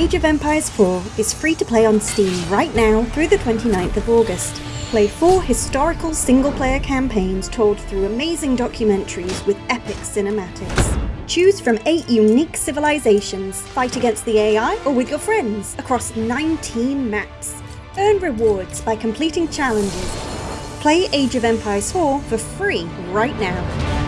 Age of Empires 4 is free to play on Steam right now through the 29th of August. Play four historical single-player campaigns told through amazing documentaries with epic cinematics. Choose from eight unique civilizations, fight against the AI or with your friends across 19 maps. Earn rewards by completing challenges. Play Age of Empires 4 for free right now.